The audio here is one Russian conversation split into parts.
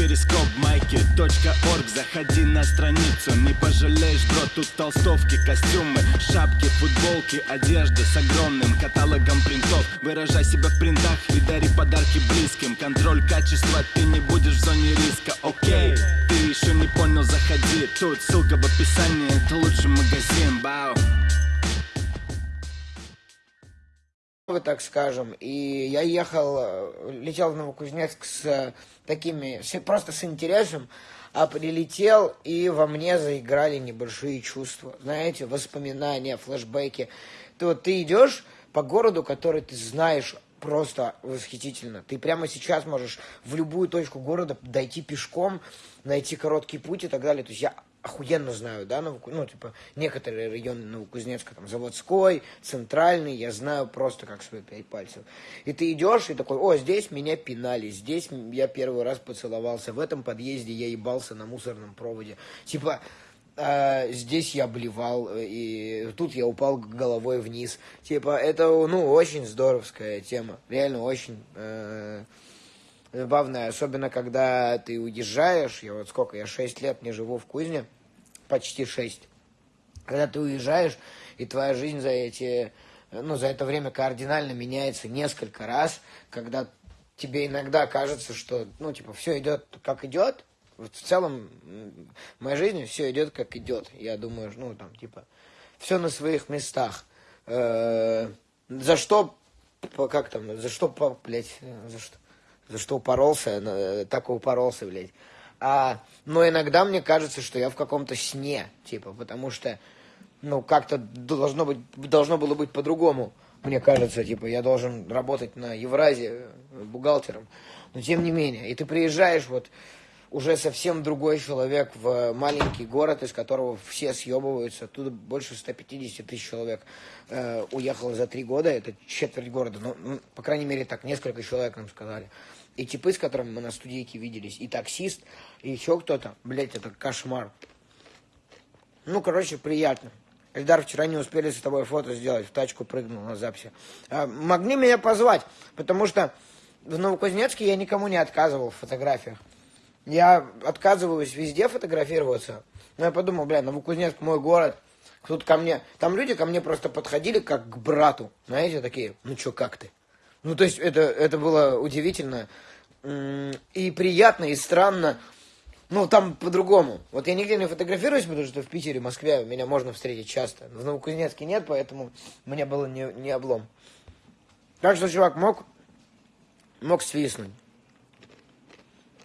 перископ майки .орг. Заходи на страницу, не пожалеешь, бро Тут толстовки, костюмы, шапки, футболки Одежда с огромным каталогом принтов. Выражай себя в принтах и дари подарки близким. Контроль качества, ты не будешь в зоне риска, окей Ты еще не понял, заходи. Тут ссылка в описании, это лучший магазин, бау так скажем. И я ехал, э, летел в Новокузнецк с э, такими, просто с интересом, а прилетел, и во мне заиграли небольшие чувства. Знаете, воспоминания, флешбеки. Ты вот ты идешь по городу, который ты знаешь просто восхитительно. Ты прямо сейчас можешь в любую точку города дойти пешком, найти короткий путь и так далее. То есть я охуенно знаю, да, Новоку... ну, типа, некоторые районы Новокузнецка, там, Заводской, Центральный, я знаю просто как свои пять пальцев. И ты идешь и такой, о, здесь меня пинали, здесь я первый раз поцеловался, в этом подъезде я ебался на мусорном проводе. Типа, э, здесь я блевал, и тут я упал головой вниз. Типа, это, ну, очень здоровская тема, реально очень... Э, забавная, особенно когда ты уезжаешь, я вот сколько, я 6 лет не живу в Кузне, почти 6. Когда ты уезжаешь, и твоя жизнь за эти, ну, за это время кардинально меняется несколько раз, когда тебе иногда кажется, что, ну, типа, все идет как идет, вот в целом в моей жизни все идет как идет. Я думаю, ну, там, типа, все на своих местах. Э -э за что, как там, за что, блядь, за что, за что упоролся, э, так и упоролся, блядь. А, но иногда мне кажется, что я в каком-то сне, типа, потому что, ну, как-то должно быть, должно было быть по-другому. Мне кажется, типа, я должен работать на Евразии э, бухгалтером. Но тем не менее, и ты приезжаешь вот уже совсем другой человек в маленький город, из которого все съебываются. Оттуда больше 150 тысяч человек э, уехало за три года. Это четверть города. Ну, ну, по крайней мере, так, несколько человек нам сказали и типы, с которыми мы на студийке виделись, и таксист, и еще кто-то. Блять, это кошмар. Ну, короче, приятно. Эльдар, вчера не успели с тобой фото сделать, в тачку прыгнул на записи. А, могли меня позвать, потому что в Новокузнецке я никому не отказывал в фотографиях. Я отказываюсь везде фотографироваться. Но я подумал, бля, Новокузнецк мой город. Тут ко мне, там люди ко мне просто подходили как к брату. Знаете, такие, ну чё, как ты? Ну, то есть это, это было удивительно и приятно, и странно. Ну, там по-другому. Вот я нигде не фотографируюсь, потому что в Питере, Москве меня можно встретить часто. В Новокузнецке нет, поэтому мне было не, не облом. Так что чувак мог, мог свистнуть.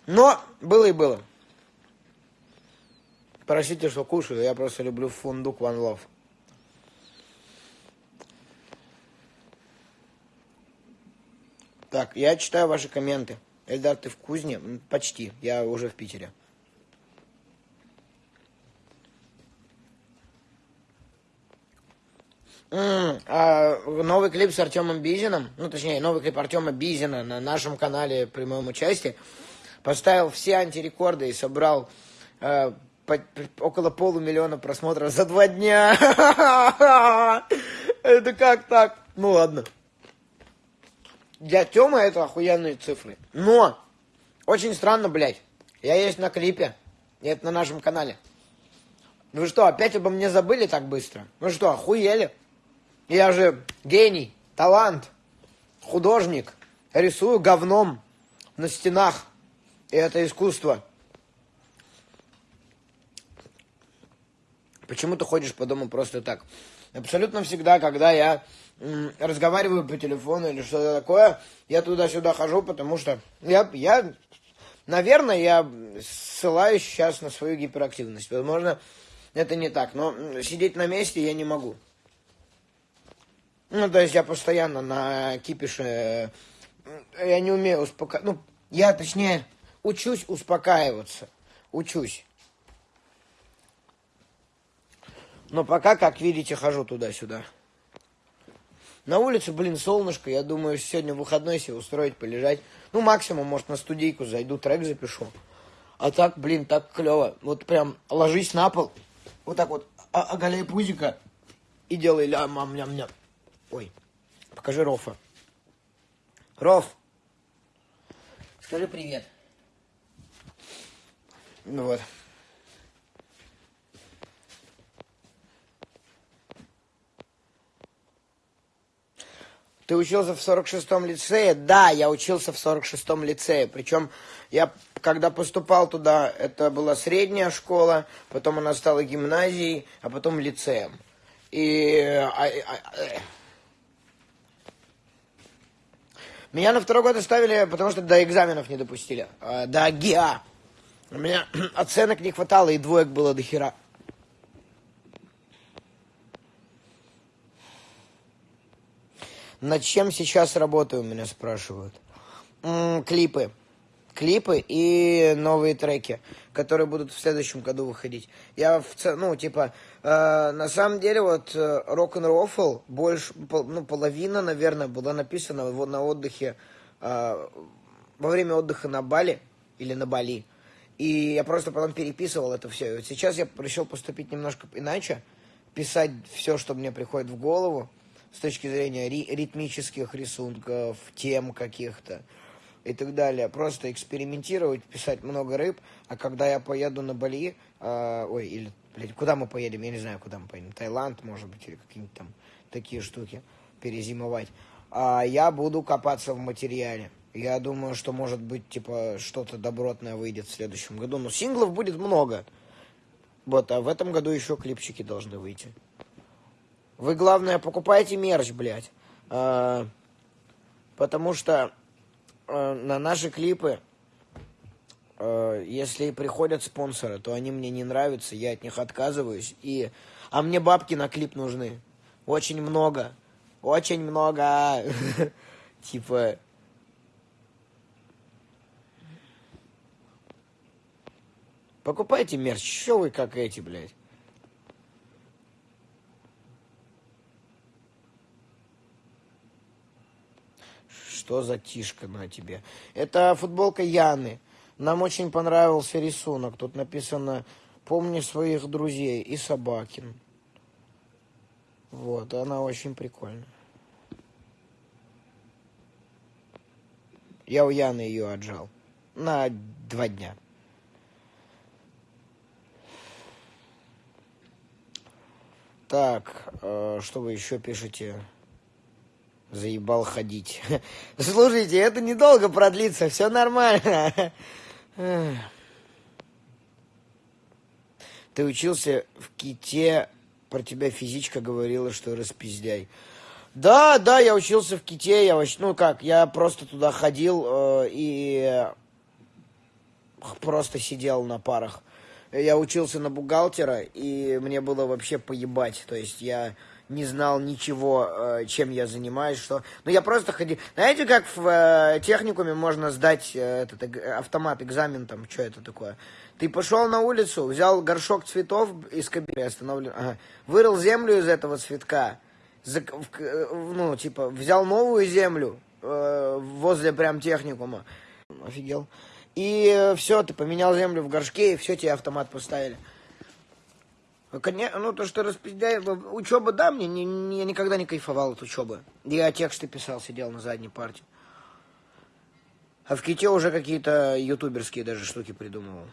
Но было и было. Простите, что кушаю, я просто люблю фундук One Love. Так, я читаю ваши комменты. Эльдар, ты в Кузне? Почти. Я уже в Питере. Mm, а новый клип с Артемом Бизиным, ну точнее, новый клип Артема Бизина на нашем канале при моем участии, поставил все антирекорды и собрал э, по, около полумиллиона просмотров за два дня. Это как так? Ну ладно. Для Тёмы это охуенные цифры. Но, очень странно, блядь. Я есть на клипе. И это на нашем канале. Вы что, опять обо мне забыли так быстро? Вы что, охуели? Я же гений, талант, художник. Рисую говном на стенах. И это искусство. Почему ты ходишь по дому просто так? Абсолютно всегда, когда я разговариваю по телефону или что-то такое, я туда-сюда хожу, потому что я, я, наверное, я ссылаюсь сейчас на свою гиперактивность. Возможно, это не так, но сидеть на месте я не могу. Ну, то есть я постоянно на кипише, я не умею успокаиваться, ну, я, точнее, учусь успокаиваться, учусь. Но пока, как видите, хожу туда-сюда. На улице, блин, солнышко. Я думаю, сегодня выходной себе устроить, полежать. Ну, максимум, может, на студийку зайду, трек запишу. А так, блин, так клево. Вот прям ложись на пол, вот так вот, оголяй пузика и делай лям-ням-ням. Ой, покажи Рофа. Роф, скажи привет. Ну вот. Ты учился в 46-м лицее? Да, я учился в 46-м лицее. Причем я, когда поступал туда, это была средняя школа, потом она стала гимназией, а потом лицеем. И... А, а, а, меня на второй год оставили, потому что до экзаменов не допустили. А, до ГИА. У меня оценок не хватало, и двоек было до хера. Над чем сейчас работаю, меня спрашивают. М-м, клипы. Клипы и новые треки, которые будут в следующем году выходить. Я, в, ну, типа, э, на самом деле, вот, рок н рофл больше, ну, половина, наверное, была написана вот на отдыхе, э, во время отдыха на Бали или на Бали. И я просто потом переписывал это все. И вот сейчас я решил поступить немножко иначе, писать все, что мне приходит в голову, с точки зрения ри ритмических рисунков, тем каких-то и так далее. Просто экспериментировать, писать много рыб, а когда я поеду на Бали, э, ой, или, блядь, куда мы поедем, я не знаю, куда мы поедем, Таиланд, может быть, или какие-нибудь там такие штуки, перезимовать, а я буду копаться в материале. Я думаю, что, может быть, типа, что-то добротное выйдет в следующем году. Но синглов будет много. Вот, а в этом году еще клипчики должны выйти. Вы, главное, покупайте мерч, блядь. А, потому что а, на наши клипы, а, если приходят спонсоры, то они мне не нравятся, я от них отказываюсь. И... А мне бабки на клип нужны. Очень много. Очень много. Типа... Покупайте мерч. Что вы как эти, блядь? что за тишка на тебе. Это футболка Яны. Нам очень понравился рисунок. Тут написано «Помни своих друзей» и Собакин. Вот, она очень прикольная. Я у Яны ее отжал. На два дня. Так, э, что вы еще пишете? Заебал ходить. Слушайте, это недолго продлится, все нормально. Ты учился в Ките, про тебя физичка говорила, что распиздяй. Да, да, я учился в Ките, я вообще, ну как, я просто туда ходил э, и просто сидел на парах. Я учился на бухгалтера, и мне было вообще поебать. То есть я не знал ничего, э, чем я занимаюсь, что... Ну, я просто ходил... Знаете, как в э, техникуме можно сдать э, этот автомат, экзамен там, что это такое? Ты пошел на улицу, взял горшок цветов из кабины, остановлен, ага, вырыл землю из этого цветка, ну, типа, взял новую землю возле прям техникума, офигел, и все, ты поменял землю в горшке, и все, тебе автомат поставили. Конечно, ну то, что распиздяй, учеба, да, мне не, не, я никогда не кайфовал от учебы. Я тексты писал, сидел на задней парте. А в Ките уже какие-то ютуберские даже штуки придумывал.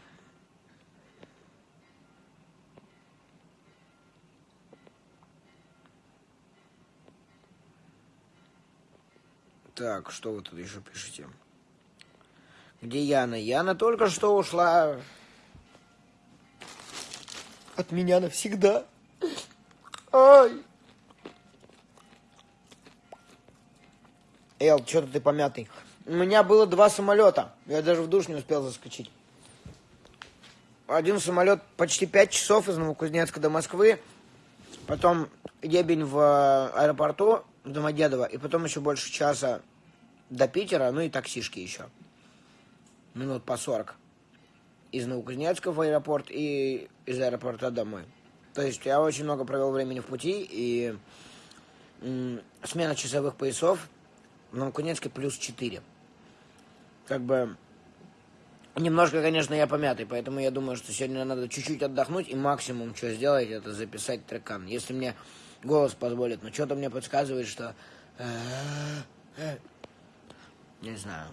Так, что вы тут еще пишете? Где Яна? Яна только что ушла от меня навсегда. Ай! Эл, что-то ты помятый. У меня было два самолета. Я даже в душ не успел заскочить. Один самолет почти пять часов из Новокузнецка до Москвы. Потом ебень в э, аэропорту в Домодедово. И потом еще больше часа до Питера. Ну и таксишки еще. Минут по сорок из Новокузнецка в аэропорт и из аэропорта домой. То есть я очень много провел времени в пути, и смена часовых поясов в Новокузнецке плюс 4. Как бы немножко, конечно, я помятый, поэтому я думаю, что сегодня надо чуть-чуть отдохнуть, и максимум, что сделать, это записать трекан. Если мне голос позволит, но что-то мне подсказывает, что... Не знаю.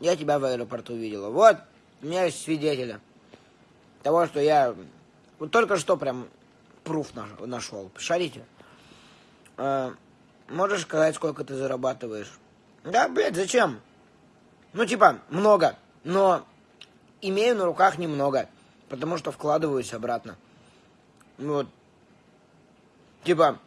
Я тебя в аэропорту увидела. Вот, у меня есть свидетеля. того, что я вот только что прям пруф нашел. Шарите? Э, можешь сказать, сколько ты зарабатываешь? Да, блядь, зачем? Ну, типа, много, но имею на руках немного, потому что вкладываюсь обратно. Вот. Типа,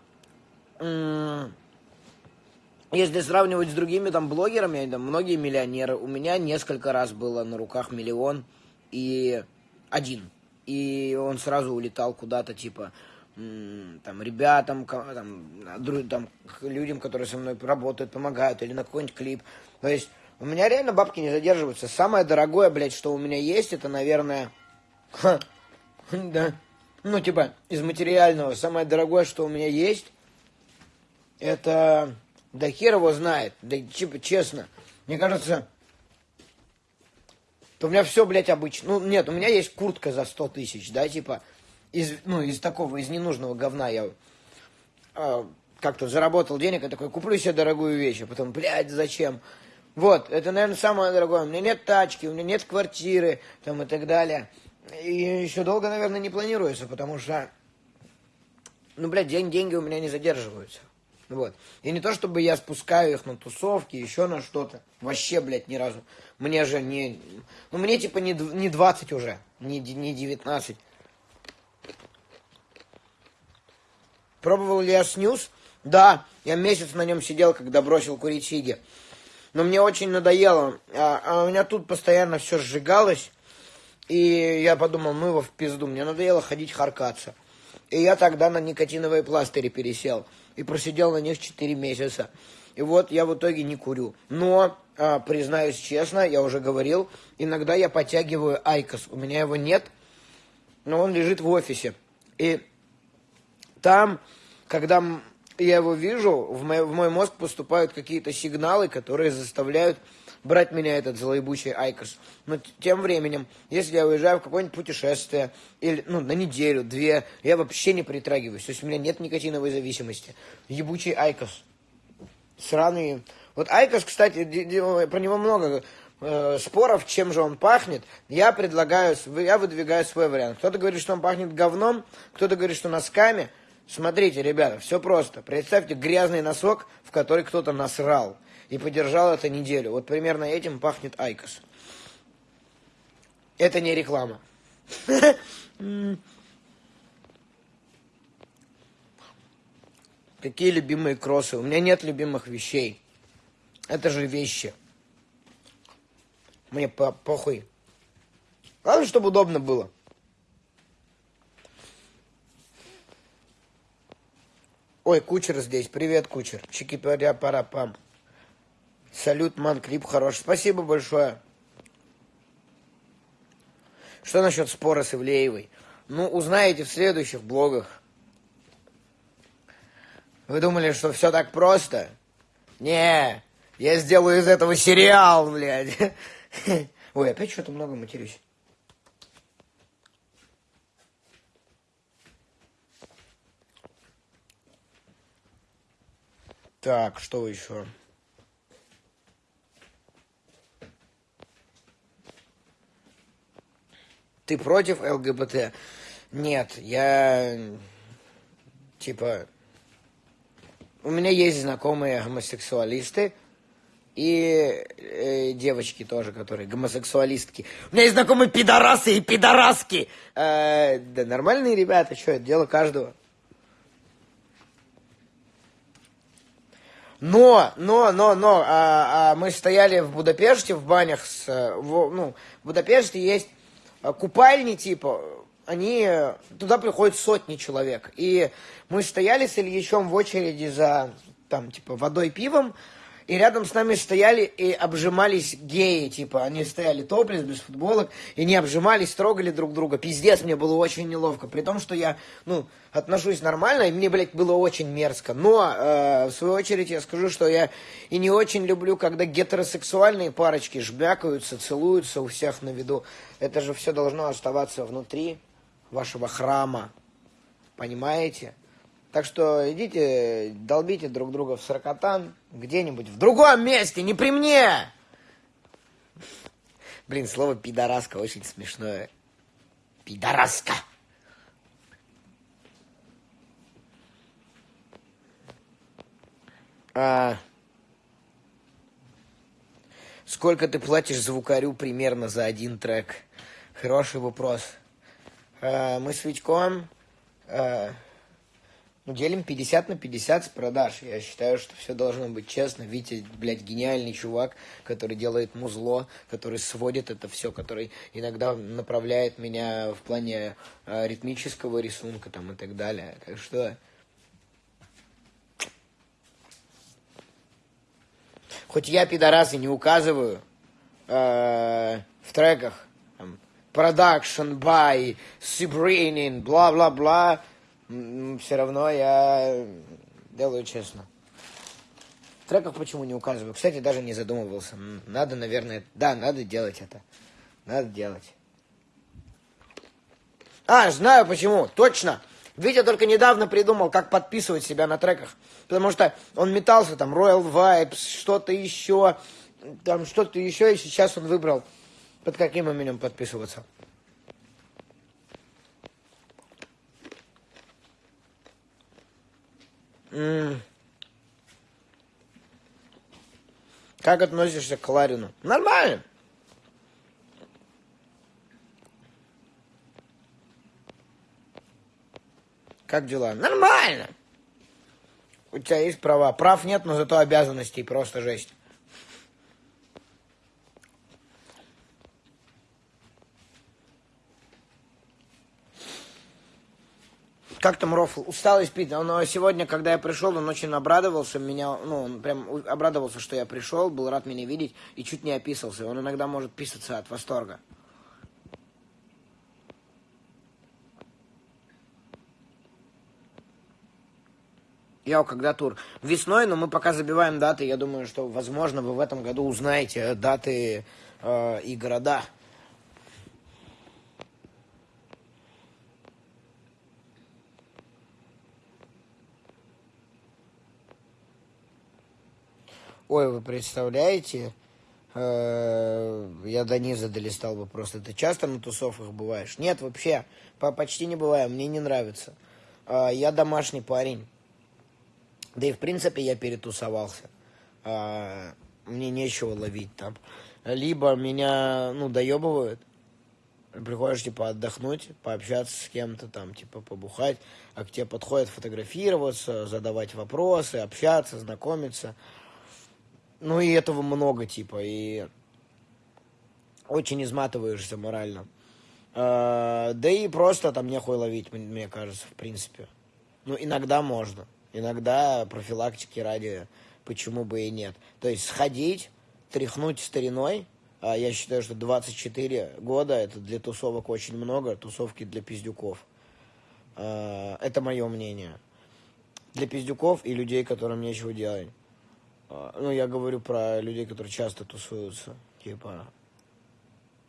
если сравнивать с другими там блогерами, там многие миллионеры, у меня несколько раз было на руках миллион и один. И он сразу улетал куда-то, типа, там, ребятам, там, там, людям, которые со мной работают, помогают, или на какой-нибудь клип. То есть у меня реально бабки не задерживаются. Самое дорогое, блядь, что у меня есть, это, наверное, ха, да, ну, типа, из материального, самое дорогое, что у меня есть, это, да хер его знает, да, типа, честно, мне кажется, то у меня все, блядь, обычно. Ну, нет, у меня есть куртка за 100 тысяч, да, типа, из, ну, из такого, из ненужного говна я э, как-то заработал денег, и такой, куплю себе дорогую вещь, а потом, блядь, зачем? Вот, это, наверное, самое дорогое. У меня нет тачки, у меня нет квартиры, там, и так далее. И еще долго, наверное, не планируется, потому что, ну, блядь, день, деньги у меня не задерживаются. Вот. И не то, чтобы я спускаю их на тусовки, еще на что-то. Вообще, блядь, ни разу. Мне же не... Ну, мне, типа, не, не 20 уже, не, не 19. Пробовал ли я снюс? Да, я месяц на нем сидел, когда бросил курить сиги. Но мне очень надоело. А, а у меня тут постоянно все сжигалось. И я подумал, ну его в пизду. Мне надоело ходить харкаться. И я тогда на никотиновые пластыри пересел. И просидел на них 4 месяца. И вот я в итоге не курю. Но, а, признаюсь честно, я уже говорил, иногда я подтягиваю IQOS. У меня его нет, но он лежит в офисе. И там, когда я его вижу, в мой, в мой мозг поступают какие-то сигналы, которые заставляют брать меня этот злоебучий IQOS. Но тем временем, если я уезжаю в какое-нибудь путешествие, или, ну, на неделю, две, я вообще не притрагиваюсь. То есть у меня нет никотиновой зависимости. Ебучий IQOS. Сраный. Вот IQOS, кстати, про него много э, споров, чем же он пахнет, я предлагаю, я выдвигаю свой вариант. Кто-то говорит, что он пахнет говном, кто-то говорит, что носками. Смотрите, ребята, все просто. Представьте грязный носок, в который кто-то насрал. И подержал это неделю. Вот примерно этим пахнет IQOS. Это не реклама. Какие любимые кроссы? У меня нет любимых вещей. Это же вещи. Мне по похуй. Главное, чтобы удобно было. Ой, кучер здесь. Привет, кучер. Чики-паря пара пам. Салют, ман, клип хороший. Спасибо большое. Что насчет спора с Ивлеевой? Ну, узнаете в следующих блогах. Вы думали, что все так просто? Не, я сделаю из этого сериал, блядь. Ой, опять что-то много матерюсь. Так, что еще? Ты против ЛГБТ? Нет, я типа у меня есть знакомые гомосексуалисты и э, девочки тоже, которые гомосексуалистки. У меня есть знакомые пидорасы и пидораски. Э, да нормальные ребята, что это дело каждого. Но, но, но, но, а, а, мы стояли в Будапеште в банях, с, в, ну, в Будапеште есть купальни типа, они, туда приходят сотни человек. И мы стояли с Ильичом в очереди за, там, типа, водой пивом, и рядом с нами стояли и обжимались геи, типа, они стояли топлес, без футболок, и не обжимались, трогали друг друга. Пиздец, мне было очень неловко, при том, что я, ну, отношусь нормально, и мне, блядь, было очень мерзко. Но, э, в свою очередь, я скажу, что я и не очень люблю, когда гетеросексуальные парочки жбякаются, целуются у всех на виду. Это же все должно оставаться внутри вашего храма. Понимаете? Так что идите, долбите друг друга в сорокотан где-нибудь в другом месте, не при мне. Блин, слово пидораска очень смешное. Пидораска. А... Сколько ты платишь звукарю примерно за один трек? Хороший вопрос. А, мы с Витьком а, ну, делим 50 на 50 с продаж. Я считаю, что все должно быть честно. Витя, блядь, гениальный чувак, который делает музло, который сводит это все, который иногда направляет меня в плане э, ритмического рисунка там и так далее. Так что... Хоть я, пидорасы, не указываю э, в треках продакшн, бай, сибринин, бла-бла-бла, все равно я делаю честно. В треках почему не указываю? Кстати, даже не задумывался. Надо, наверное... Да, надо делать это. Надо делать. А, знаю почему. Точно. Витя только недавно придумал, как подписывать себя на треках. Потому что он метался там, Royal Vibes, что-то еще, там что-то еще, и сейчас он выбрал, под каким именем подписываться. Как относишься к Ларину? Нормально. Как дела? Нормально. У тебя есть права. Прав нет, но зато обязанностей просто жесть. Как там Рофл, устал испить. Но сегодня, когда я пришел, он очень обрадовался, меня, ну, он прям обрадовался, что я пришел, был рад меня видеть и чуть не описался. Он иногда может писаться от восторга. Я когда тур? Весной, но мы пока забиваем даты. Я думаю, что, возможно, вы в этом году узнаете даты э, и города. Ой, вы представляете? Э, я до низа долистал бы просто. Ты часто на тусовках бываешь? Нет, вообще. Почти не бываю. Мне не нравится. Э, я домашний парень. Да и в принципе я перетусовался. Э, мне нечего ловить там. Либо меня, ну, доебывают. Приходишь, типа, отдохнуть, пообщаться с кем-то там, типа, побухать. А к тебе подходят фотографироваться, задавать вопросы, общаться, знакомиться. Ну и этого много, типа, и очень изматываешься морально. А, да и просто там нехуй ловить, мне кажется, в принципе. Ну, иногда можно. Иногда профилактики ради, почему бы и нет. То есть сходить, тряхнуть стариной, а я считаю, что 24 года это для тусовок очень много, тусовки для пиздюков. А, это мое мнение. Для пиздюков и людей, которым нечего делать. А, ну, я говорю про людей, которые часто тусуются. Типа,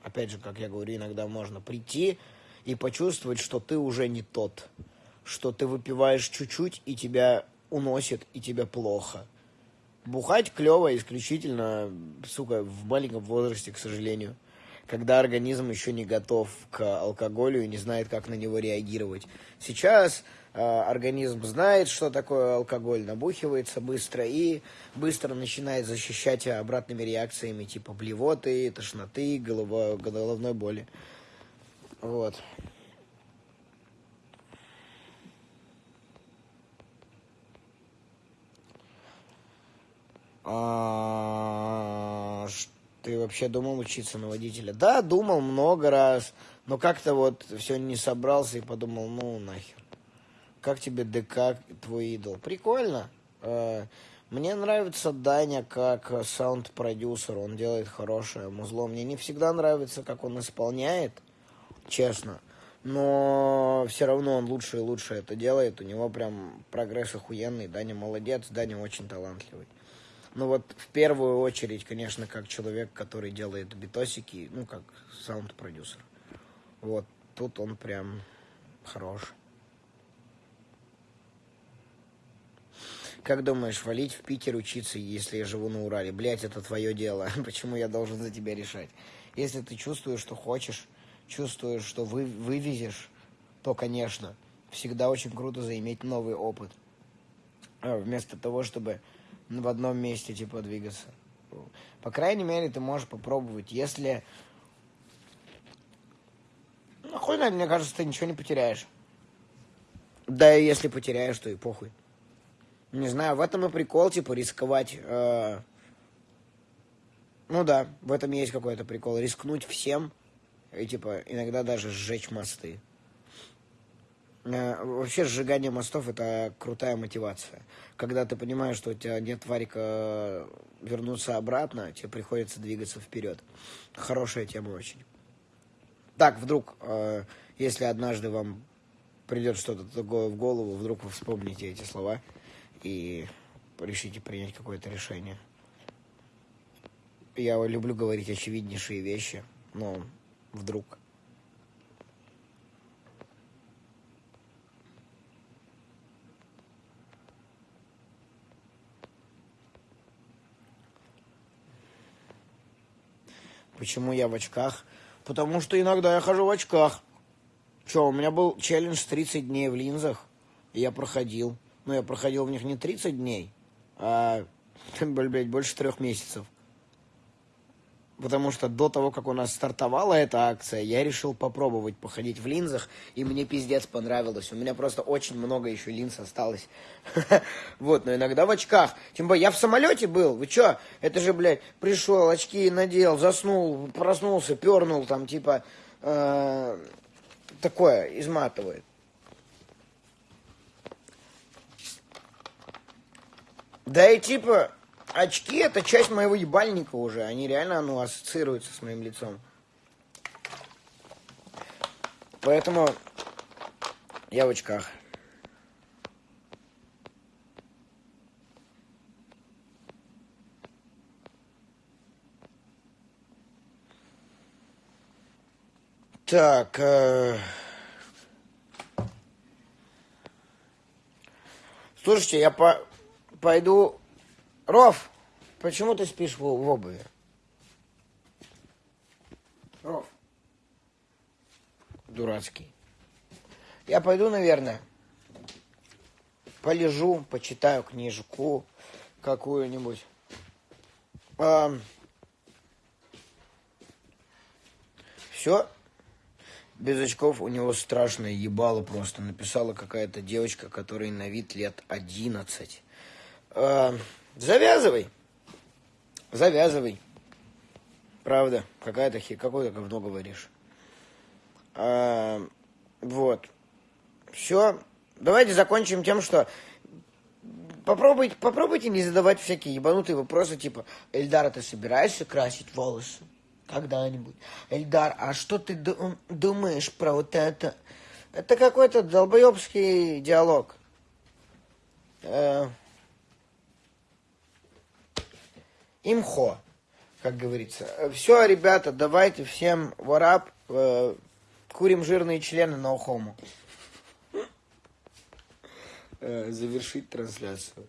опять же, как я говорю, иногда можно прийти и почувствовать, что ты уже не тот. Что ты выпиваешь чуть-чуть, и тебя уносит, и тебе плохо. Бухать клево исключительно, сука, в маленьком возрасте, к сожалению. Когда организм еще не готов к алкоголю и не знает, как на него реагировать. Сейчас организм знает, что такое алкоголь, набухивается быстро и быстро начинает защищать обратными реакциями типа блевоты, тошноты, головной боли. Вот. А, ты вообще думал учиться на водителя? Да, думал много раз, но как-то вот все не собрался и подумал, ну нахер. Как тебе ДК, твой идол? Прикольно. Э, мне нравится Даня как саунд-продюсер. Он делает хорошее музло. Мне не всегда нравится, как он исполняет, честно. Но все равно он лучше и лучше это делает. У него прям прогресс охуенный. Даня молодец, Даня очень талантливый. Ну вот в первую очередь, конечно, как человек, который делает битосики, ну как саунд-продюсер. Вот тут он прям хорош. Как думаешь, валить в Питер учиться, если я живу на Урале? Блять, это твое дело. Почему я должен за тебя решать? Если ты чувствуешь, что хочешь, чувствуешь, что вы вывезешь, то, конечно, всегда очень круто заиметь новый опыт. А вместо того, чтобы в одном месте, типа, двигаться. По крайней мере, ты можешь попробовать. Если... Ну, хуй мне кажется, ты ничего не потеряешь. Да и если потеряешь, то и похуй. Не знаю, в этом и прикол, типа, рисковать. Э... Ну да, в этом есть какой-то прикол. Рискнуть всем и, типа, иногда даже сжечь мосты. Э, вообще сжигание мостов это крутая мотивация. Когда ты понимаешь, что у тебя нет варика вернуться обратно, тебе приходится двигаться вперед. Хорошая тема очень. Так, вдруг, э, если однажды вам придет что-то такое в голову, вдруг вы вспомните эти слова и решите принять какое-то решение. Я люблю говорить очевиднейшие вещи, но вдруг Почему я в очках? Потому что иногда я хожу в очках. Че, у меня был челлендж 30 дней в линзах, и я проходил. Но я проходил в них не 30 дней, а, блядь, больше трех месяцев потому что до того, как у нас стартовала эта акция, я решил попробовать походить в линзах, и мне пиздец понравилось. У меня просто очень много еще линз осталось. Вот, но иногда в очках. Тем более, я в самолете был, вы чё? Это же, блядь, пришел, очки надел, заснул, проснулся, пернул, там, типа, э, такое, изматывает. Да и типа, очки это часть моего ебальника уже. Они реально, ну, ассоциируются с моим лицом. Поэтому я в очках. Так. Э... Слушайте, я по пойду Ров, почему ты спишь в, в обуви? Ров. Дурацкий. Я пойду, наверное, полежу, почитаю книжку какую-нибудь. А, все. Без очков у него страшное ебало просто. Написала какая-то девочка, которой на вид лет одиннадцать. А, Завязывай. Завязывай. Правда, какая-то хи, какое-то говно говоришь. А, вот. Все. Давайте закончим тем, что попробуйте, попробуйте не задавать всякие ебанутые вопросы, типа, Эльдар, ты собираешься красить волосы? Когда-нибудь. Эльдар, а что ты думаешь про вот это? Это какой-то долбоебский диалог. Э имхо, как говорится. Все, ребята, давайте всем варап, э, курим жирные члены на ухому. Э, завершить трансляцию.